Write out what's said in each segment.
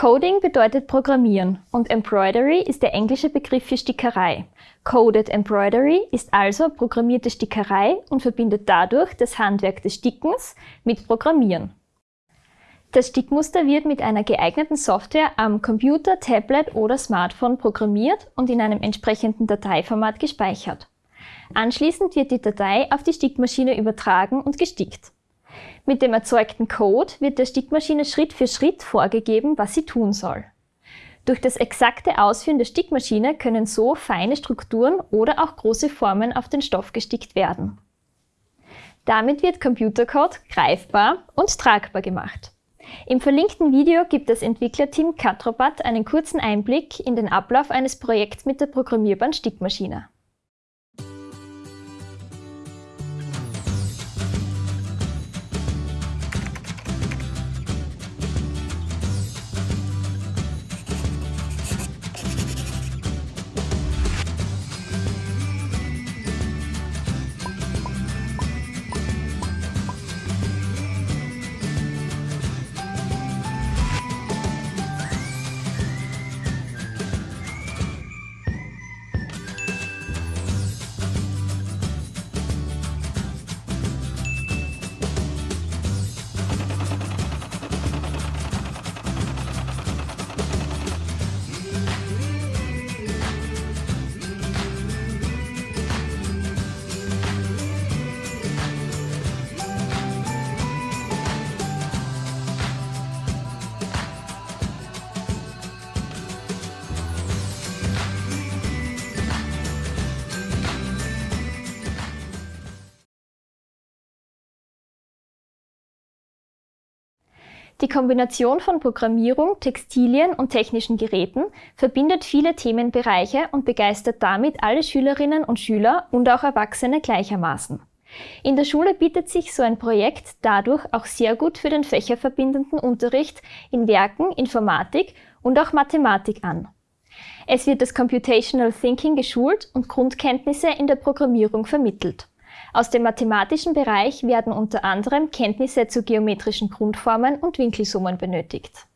Coding bedeutet Programmieren und Embroidery ist der englische Begriff für Stickerei. Coded Embroidery ist also programmierte Stickerei und verbindet dadurch das Handwerk des Stickens mit Programmieren. Das Stickmuster wird mit einer geeigneten Software am Computer, Tablet oder Smartphone programmiert und in einem entsprechenden Dateiformat gespeichert. Anschließend wird die Datei auf die Stickmaschine übertragen und gestickt. Mit dem erzeugten Code wird der Stickmaschine Schritt für Schritt vorgegeben, was sie tun soll. Durch das exakte Ausführen der Stickmaschine können so feine Strukturen oder auch große Formen auf den Stoff gestickt werden. Damit wird Computercode greifbar und tragbar gemacht. Im verlinkten Video gibt das Entwicklerteam Catrobat einen kurzen Einblick in den Ablauf eines Projekts mit der programmierbaren Stickmaschine. Die Kombination von Programmierung, Textilien und technischen Geräten verbindet viele Themenbereiche und begeistert damit alle Schülerinnen und Schüler und auch Erwachsene gleichermaßen. In der Schule bietet sich so ein Projekt dadurch auch sehr gut für den fächerverbindenden Unterricht in Werken, Informatik und auch Mathematik an. Es wird das Computational Thinking geschult und Grundkenntnisse in der Programmierung vermittelt. Aus dem mathematischen Bereich werden unter anderem Kenntnisse zu geometrischen Grundformen und Winkelsummen benötigt.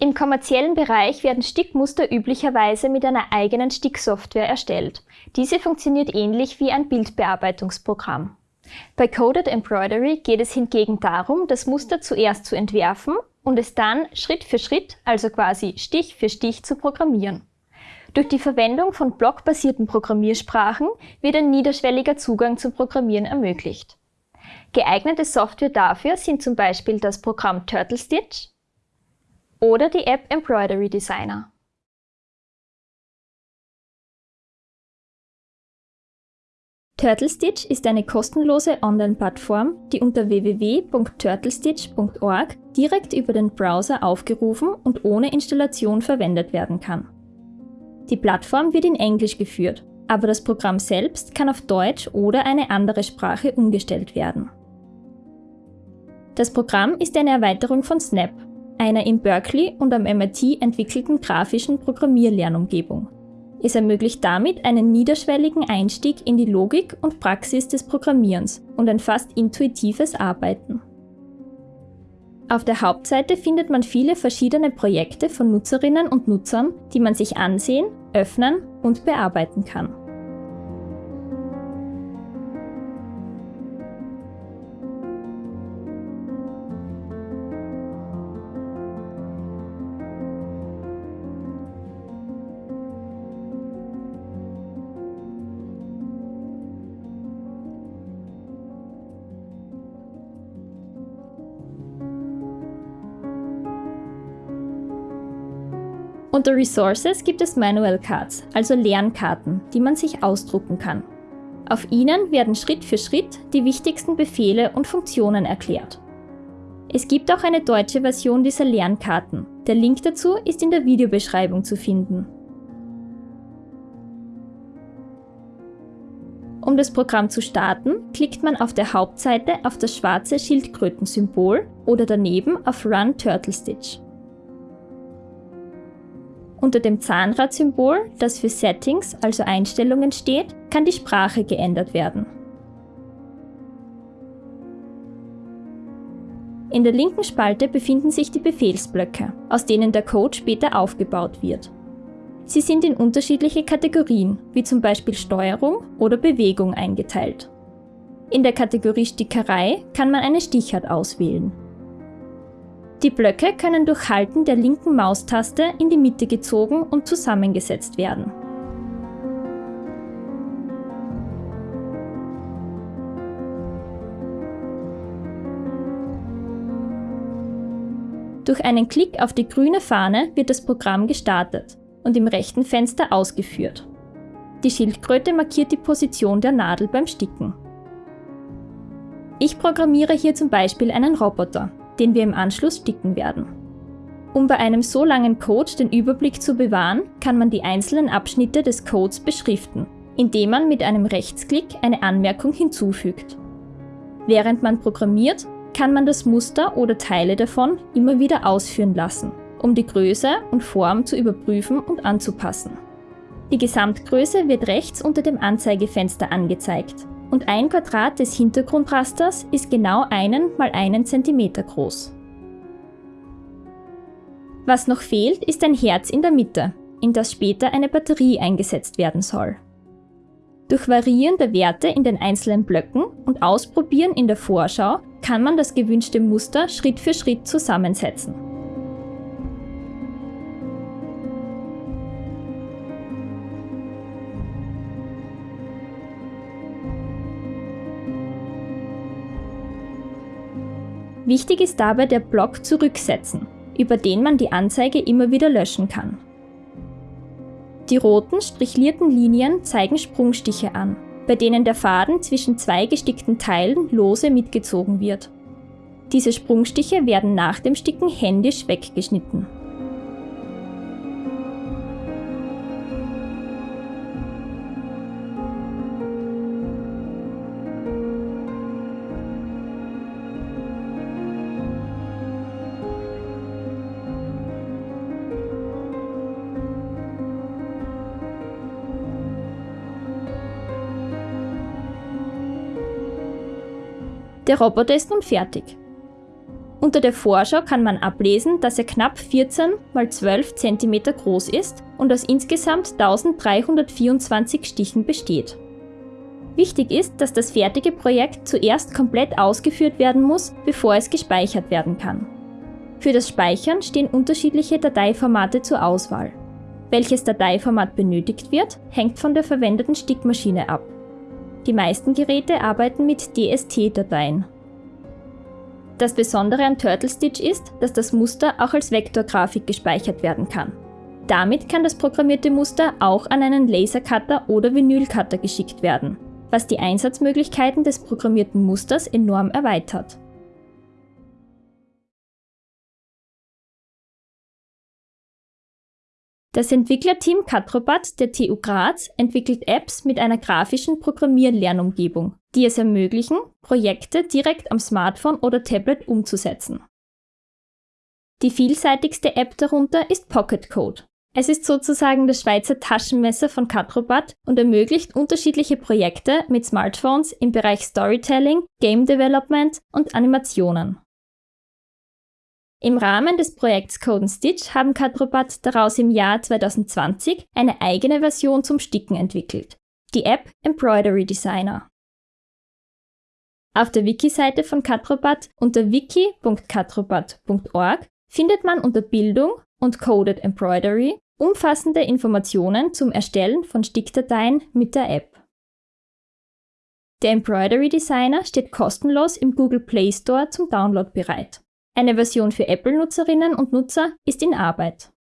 Im kommerziellen Bereich werden Stickmuster üblicherweise mit einer eigenen Sticksoftware erstellt. Diese funktioniert ähnlich wie ein Bildbearbeitungsprogramm. Bei Coded Embroidery geht es hingegen darum, das Muster zuerst zu entwerfen und es dann Schritt für Schritt, also quasi Stich für Stich zu programmieren. Durch die Verwendung von blockbasierten Programmiersprachen wird ein niederschwelliger Zugang zum Programmieren ermöglicht. Geeignete Software dafür sind zum Beispiel das Programm TurtleStitch oder die App Embroidery Designer. TurtleStitch ist eine kostenlose Online-Plattform, die unter www.turtlestitch.org direkt über den Browser aufgerufen und ohne Installation verwendet werden kann. Die Plattform wird in Englisch geführt, aber das Programm selbst kann auf Deutsch oder eine andere Sprache umgestellt werden. Das Programm ist eine Erweiterung von Snap, einer in Berkeley und am MIT entwickelten grafischen Programmierlernumgebung. Es ermöglicht damit einen niederschwelligen Einstieg in die Logik und Praxis des Programmierens und ein fast intuitives Arbeiten. Auf der Hauptseite findet man viele verschiedene Projekte von Nutzerinnen und Nutzern, die man sich ansehen, öffnen und bearbeiten kann. Unter Resources gibt es Manual Cards, also Lernkarten, die man sich ausdrucken kann. Auf ihnen werden Schritt für Schritt die wichtigsten Befehle und Funktionen erklärt. Es gibt auch eine deutsche Version dieser Lernkarten. Der Link dazu ist in der Videobeschreibung zu finden. Um das Programm zu starten, klickt man auf der Hauptseite auf das schwarze Schildkrötensymbol oder daneben auf Run Turtle Stitch. Unter dem Zahnradsymbol, das für Settings, also Einstellungen steht, kann die Sprache geändert werden. In der linken Spalte befinden sich die Befehlsblöcke, aus denen der Code später aufgebaut wird. Sie sind in unterschiedliche Kategorien, wie zum Beispiel Steuerung oder Bewegung eingeteilt. In der Kategorie Stickerei kann man eine Stichart auswählen. Die Blöcke können durch Halten der linken Maustaste in die Mitte gezogen und zusammengesetzt werden. Durch einen Klick auf die grüne Fahne wird das Programm gestartet und im rechten Fenster ausgeführt. Die Schildkröte markiert die Position der Nadel beim Sticken. Ich programmiere hier zum Beispiel einen Roboter, den wir im Anschluss sticken werden. Um bei einem so langen Code den Überblick zu bewahren, kann man die einzelnen Abschnitte des Codes beschriften, indem man mit einem Rechtsklick eine Anmerkung hinzufügt. Während man programmiert, kann man das Muster oder Teile davon immer wieder ausführen lassen, um die Größe und Form zu überprüfen und anzupassen. Die Gesamtgröße wird rechts unter dem Anzeigefenster angezeigt und ein Quadrat des Hintergrundrasters ist genau einen mal einen Zentimeter groß. Was noch fehlt, ist ein Herz in der Mitte, in das später eine Batterie eingesetzt werden soll. Durch Variieren der Werte in den einzelnen Blöcken und Ausprobieren in der Vorschau kann man das gewünschte Muster Schritt für Schritt zusammensetzen. Wichtig ist dabei der Block Zurücksetzen, über den man die Anzeige immer wieder löschen kann. Die roten strichlierten Linien zeigen Sprungstiche an, bei denen der Faden zwischen zwei gestickten Teilen lose mitgezogen wird. Diese Sprungstiche werden nach dem Sticken händisch weggeschnitten. Der Roboter ist nun fertig. Unter der Vorschau kann man ablesen, dass er knapp 14 x 12 cm groß ist und aus insgesamt 1324 Stichen besteht. Wichtig ist, dass das fertige Projekt zuerst komplett ausgeführt werden muss, bevor es gespeichert werden kann. Für das Speichern stehen unterschiedliche Dateiformate zur Auswahl. Welches Dateiformat benötigt wird, hängt von der verwendeten Stickmaschine ab. Die meisten Geräte arbeiten mit DST-Dateien. Das Besondere an Turtle Stitch ist, dass das Muster auch als Vektorgrafik gespeichert werden kann. Damit kann das programmierte Muster auch an einen Lasercutter oder Vinylcutter geschickt werden, was die Einsatzmöglichkeiten des programmierten Musters enorm erweitert. Das Entwicklerteam Katrobat der TU Graz entwickelt Apps mit einer grafischen Programmierlernumgebung, die es ermöglichen, Projekte direkt am Smartphone oder Tablet umzusetzen. Die vielseitigste App darunter ist Pocket Code. Es ist sozusagen das Schweizer Taschenmesser von Katrobat und ermöglicht unterschiedliche Projekte mit Smartphones im Bereich Storytelling, Game Development und Animationen. Im Rahmen des Projekts Code Stitch haben Katrobat daraus im Jahr 2020 eine eigene Version zum Sticken entwickelt, die App Embroidery Designer. Auf der Wiki-Seite von Katrobat unter wiki.katrobat.org findet man unter Bildung und Coded Embroidery umfassende Informationen zum Erstellen von Stickdateien mit der App. Der Embroidery Designer steht kostenlos im Google Play Store zum Download bereit. Eine Version für Apple-Nutzerinnen und Nutzer ist in Arbeit.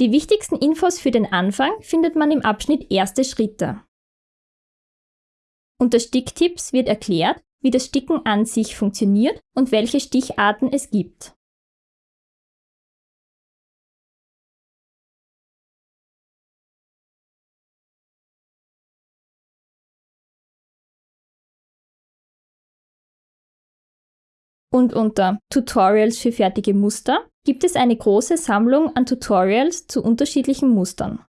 Die wichtigsten Infos für den Anfang findet man im Abschnitt Erste Schritte. Unter Sticktipps wird erklärt, wie das Sticken an sich funktioniert und welche Sticharten es gibt. Und unter Tutorials für fertige Muster gibt es eine große Sammlung an Tutorials zu unterschiedlichen Mustern.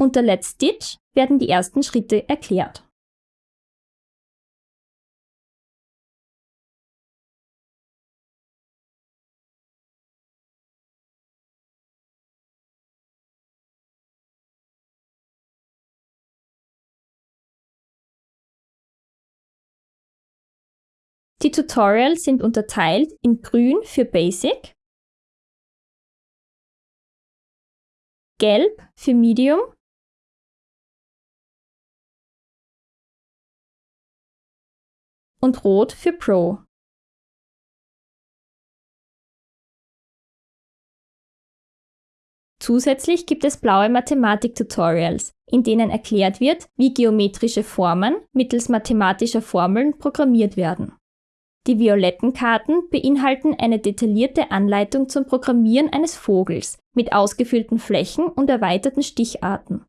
Unter Let's Stitch werden die ersten Schritte erklärt. Die Tutorials sind unterteilt in Grün für Basic, Gelb für Medium und Rot für Pro. Zusätzlich gibt es blaue Mathematik-Tutorials, in denen erklärt wird, wie geometrische Formen mittels mathematischer Formeln programmiert werden. Die violetten Karten beinhalten eine detaillierte Anleitung zum Programmieren eines Vogels mit ausgefüllten Flächen und erweiterten Sticharten.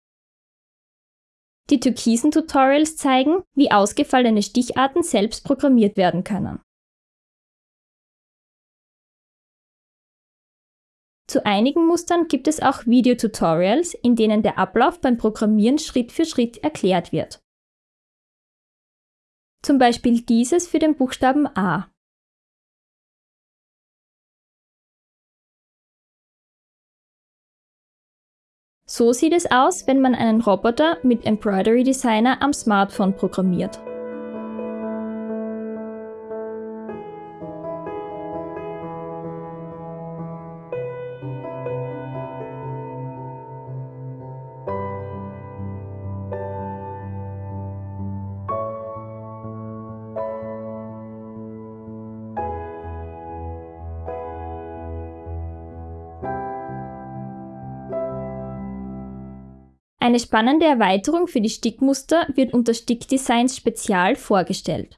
Die türkisen Tutorials zeigen, wie ausgefallene Sticharten selbst programmiert werden können. Zu einigen Mustern gibt es auch Videotutorials, in denen der Ablauf beim Programmieren Schritt für Schritt erklärt wird zum Beispiel dieses für den Buchstaben A. So sieht es aus, wenn man einen Roboter mit Embroidery Designer am Smartphone programmiert. Eine spannende Erweiterung für die Stickmuster wird unter Stickdesigns Spezial vorgestellt.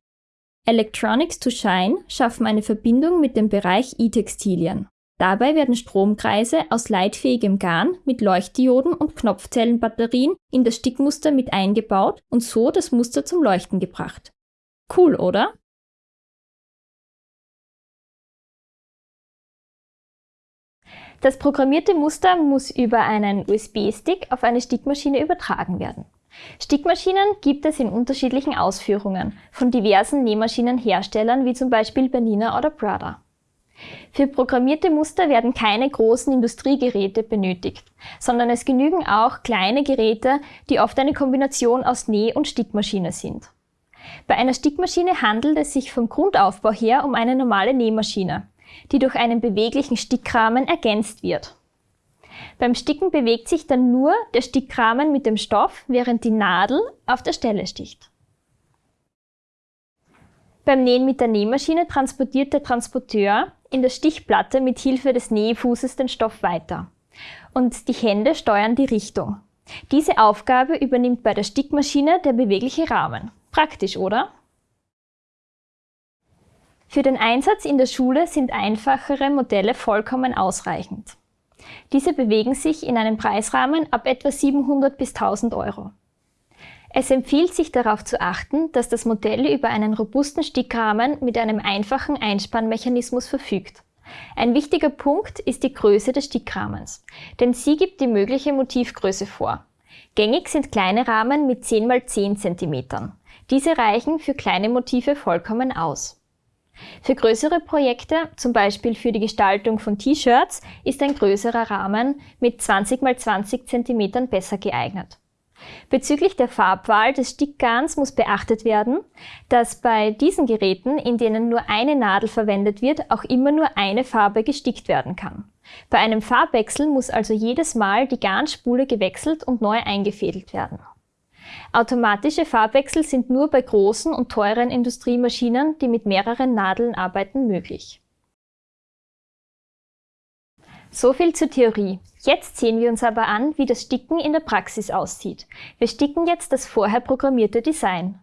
Electronics to Shine schaffen eine Verbindung mit dem Bereich E-Textilien. Dabei werden Stromkreise aus leitfähigem Garn mit Leuchtdioden und Knopfzellenbatterien in das Stickmuster mit eingebaut und so das Muster zum Leuchten gebracht. Cool, oder? Das programmierte Muster muss über einen USB-Stick auf eine Stickmaschine übertragen werden. Stickmaschinen gibt es in unterschiedlichen Ausführungen von diversen Nähmaschinenherstellern wie zum Beispiel Bernina oder Prada. Für programmierte Muster werden keine großen Industriegeräte benötigt, sondern es genügen auch kleine Geräte, die oft eine Kombination aus Näh- und Stickmaschine sind. Bei einer Stickmaschine handelt es sich vom Grundaufbau her um eine normale Nähmaschine die durch einen beweglichen Stickrahmen ergänzt wird. Beim Sticken bewegt sich dann nur der Stickrahmen mit dem Stoff, während die Nadel auf der Stelle sticht. Beim Nähen mit der Nähmaschine transportiert der Transporteur in der Stichplatte mit Hilfe des Nähfußes den Stoff weiter. Und die Hände steuern die Richtung. Diese Aufgabe übernimmt bei der Stickmaschine der bewegliche Rahmen. Praktisch, oder? Für den Einsatz in der Schule sind einfachere Modelle vollkommen ausreichend. Diese bewegen sich in einem Preisrahmen ab etwa 700 bis 1000 Euro. Es empfiehlt sich darauf zu achten, dass das Modell über einen robusten Stickrahmen mit einem einfachen Einspannmechanismus verfügt. Ein wichtiger Punkt ist die Größe des Stickrahmens, denn sie gibt die mögliche Motivgröße vor. Gängig sind kleine Rahmen mit 10 x 10 cm. Diese reichen für kleine Motive vollkommen aus. Für größere Projekte, zum Beispiel für die Gestaltung von T-Shirts, ist ein größerer Rahmen mit 20 x 20 cm besser geeignet. Bezüglich der Farbwahl des Stickgarns muss beachtet werden, dass bei diesen Geräten, in denen nur eine Nadel verwendet wird, auch immer nur eine Farbe gestickt werden kann. Bei einem Farbwechsel muss also jedes Mal die Garnspule gewechselt und neu eingefädelt werden. Automatische Farbwechsel sind nur bei großen und teuren Industriemaschinen, die mit mehreren Nadeln arbeiten, möglich. So viel zur Theorie. Jetzt sehen wir uns aber an, wie das Sticken in der Praxis aussieht. Wir sticken jetzt das vorher programmierte Design.